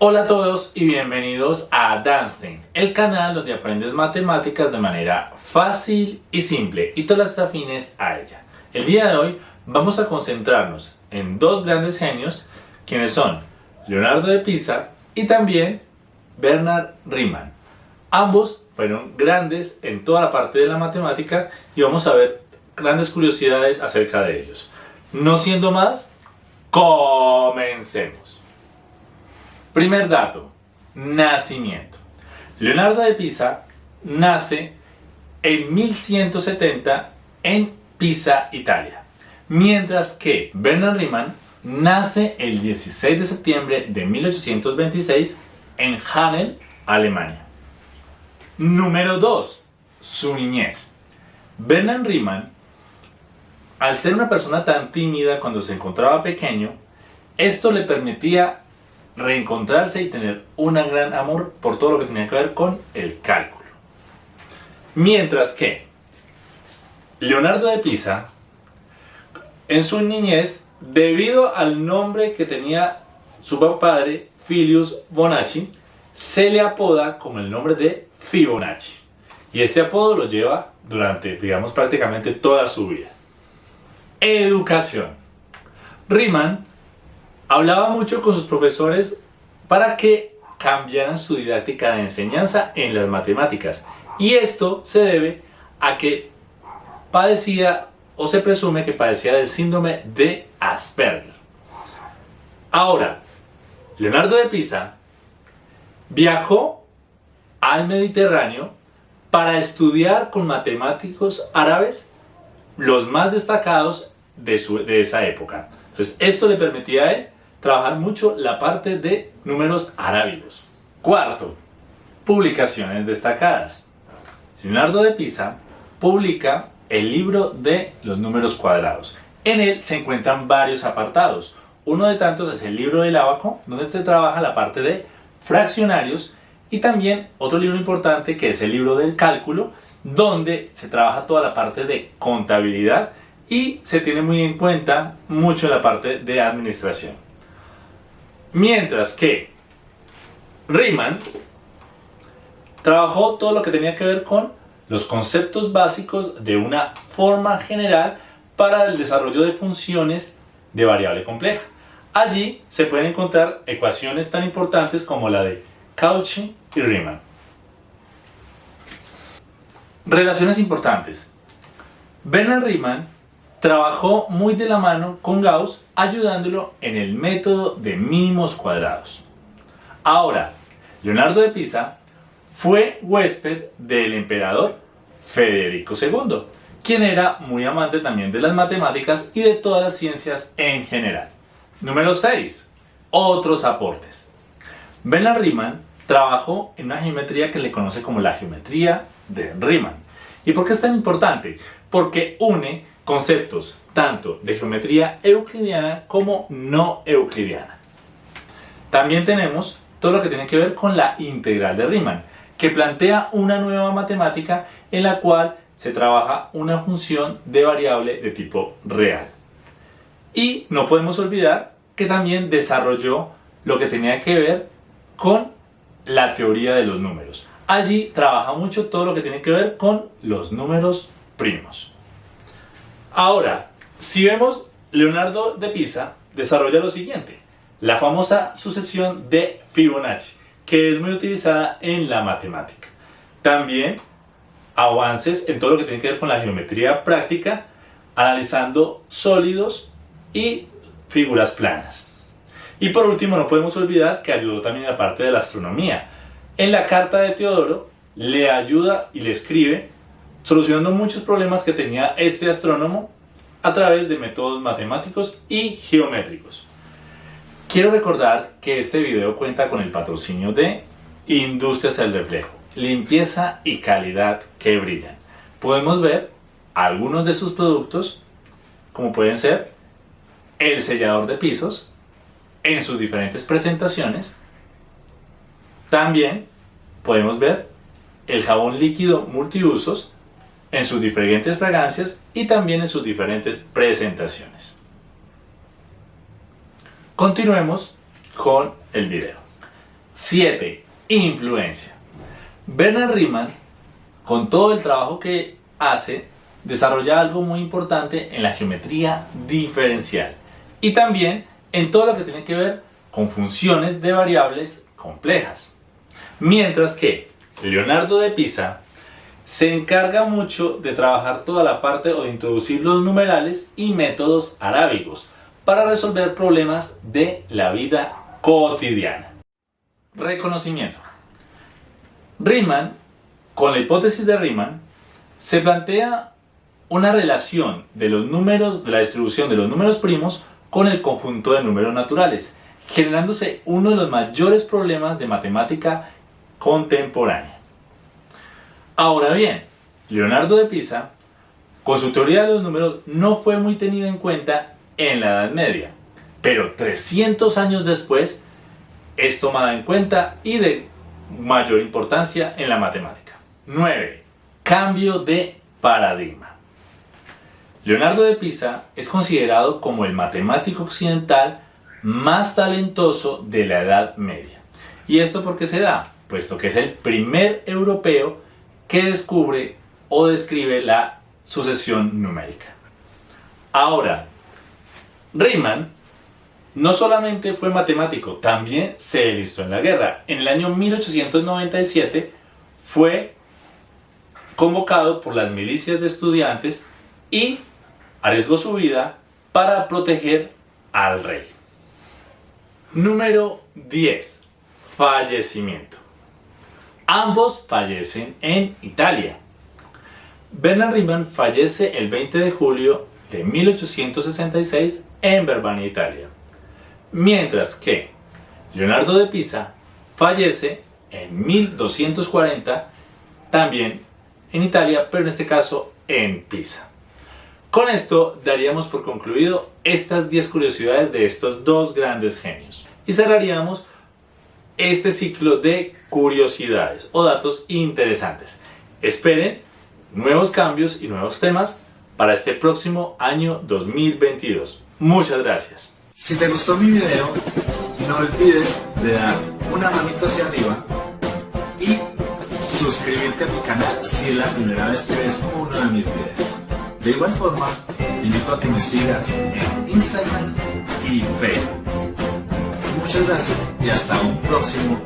Hola a todos y bienvenidos a Danstein, el canal donde aprendes matemáticas de manera fácil y simple y todas las afines a ella. El día de hoy vamos a concentrarnos en dos grandes genios, quienes son Leonardo de Pisa y también Bernard Riemann. Ambos fueron grandes en toda la parte de la matemática y vamos a ver grandes curiosidades acerca de ellos. No siendo más, comencemos. Primer dato, nacimiento. Leonardo de Pisa nace en 1170 en Pisa, Italia, mientras que Bernard Riemann nace el 16 de septiembre de 1826 en Hanel, Alemania. Número 2. Su niñez. Bernard Riemann, al ser una persona tan tímida cuando se encontraba pequeño, esto le permitía reencontrarse y tener un gran amor por todo lo que tenía que ver con el cálculo. Mientras que Leonardo de Pisa, en su niñez, debido al nombre que tenía su padre, Filius Bonacci, se le apoda como el nombre de Fibonacci. Y este apodo lo lleva durante, digamos, prácticamente toda su vida. Educación. Riemann hablaba mucho con sus profesores para que cambiaran su didáctica de enseñanza en las matemáticas. Y esto se debe a que padecía o se presume que padecía del síndrome de Asperger. Ahora, Leonardo de Pisa viajó al Mediterráneo para estudiar con matemáticos árabes los más destacados de, de esa época. Entonces, esto le permitía a él trabajar mucho la parte de números arábigos. Cuarto, publicaciones destacadas. Leonardo de Pisa publica el libro de los números cuadrados. En él se encuentran varios apartados. Uno de tantos es el libro del abaco, donde se trabaja la parte de fraccionarios y también otro libro importante que es el libro del cálculo, donde se trabaja toda la parte de contabilidad y se tiene muy en cuenta mucho la parte de administración. Mientras que Riemann trabajó todo lo que tenía que ver con los conceptos básicos de una forma general para el desarrollo de funciones de variable compleja. Allí se pueden encontrar ecuaciones tan importantes como la de Cauchy y Riemann. Relaciones importantes. Bernard Riemann trabajó muy de la mano con Gauss ayudándolo en el método de mínimos cuadrados. Ahora, Leonardo de Pisa fue huésped del emperador Federico II, quien era muy amante también de las matemáticas y de todas las ciencias en general. Número 6. Otros aportes. Bernard Riemann trabajó en una geometría que le conoce como la geometría de Riemann. ¿Y por qué es tan importante? Porque une conceptos tanto de geometría euclidiana como no euclidiana. También tenemos todo lo que tiene que ver con la integral de Riemann, que plantea una nueva matemática en la cual se trabaja una función de variable de tipo real. Y no podemos olvidar que también desarrolló lo que tenía que ver con la teoría de los números. Allí trabaja mucho todo lo que tiene que ver con los números primos. Ahora, si vemos, Leonardo de Pisa desarrolla lo siguiente, la famosa sucesión de Fibonacci, que es muy utilizada en la matemática. También avances en todo lo que tiene que ver con la geometría práctica, analizando sólidos y figuras planas. Y por último, no podemos olvidar que ayudó también a la parte de la astronomía. En la carta de Teodoro le ayuda y le escribe solucionando muchos problemas que tenía este astrónomo a través de métodos matemáticos y geométricos. Quiero recordar que este video cuenta con el patrocinio de Industrias El Reflejo, limpieza y calidad que brillan. Podemos ver algunos de sus productos, como pueden ser el sellador de pisos en sus diferentes presentaciones. También podemos ver el jabón líquido multiusos en sus diferentes fragancias y también en sus diferentes presentaciones. Continuemos con el video. 7. Influencia. Bernard Riemann, con todo el trabajo que hace, desarrolla algo muy importante en la geometría diferencial y también en todo lo que tiene que ver con funciones de variables complejas. Mientras que Leonardo de Pisa se encarga mucho de trabajar toda la parte o de introducir los numerales y métodos arábigos para resolver problemas de la vida cotidiana. Reconocimiento. Riemann, con la hipótesis de Riemann, se plantea una relación de los números, de la distribución de los números primos con el conjunto de números naturales, generándose uno de los mayores problemas de matemática contemporánea. Ahora bien, Leonardo de Pisa, con su teoría de los números, no fue muy tenido en cuenta en la Edad Media, pero 300 años después es tomada en cuenta y de mayor importancia en la matemática. 9. Cambio de paradigma. Leonardo de Pisa es considerado como el matemático occidental más talentoso de la Edad Media. ¿Y esto por qué se da? Puesto que es el primer europeo que descubre o describe la sucesión numérica. Ahora, Riemann no solamente fue matemático, también se enlistó en la guerra. En el año 1897 fue convocado por las milicias de estudiantes y arriesgó su vida para proteger al rey. Número 10. Fallecimiento. Ambos fallecen en Italia. Bernard Riemann fallece el 20 de julio de 1866 en Verbania, Italia. Mientras que Leonardo de Pisa fallece en 1240 también en Italia, pero en este caso en Pisa. Con esto daríamos por concluido estas 10 curiosidades de estos dos grandes genios. Y cerraríamos este ciclo de curiosidades o datos interesantes. Esperen nuevos cambios y nuevos temas para este próximo año 2022. Muchas gracias. Si te gustó mi video, no olvides de dar una manita hacia arriba y suscribirte a mi canal si es la primera vez que ves uno de mis videos. De igual forma, invito a que me sigas en Instagram y Facebook. Muchas gracias. Y hasta un próximo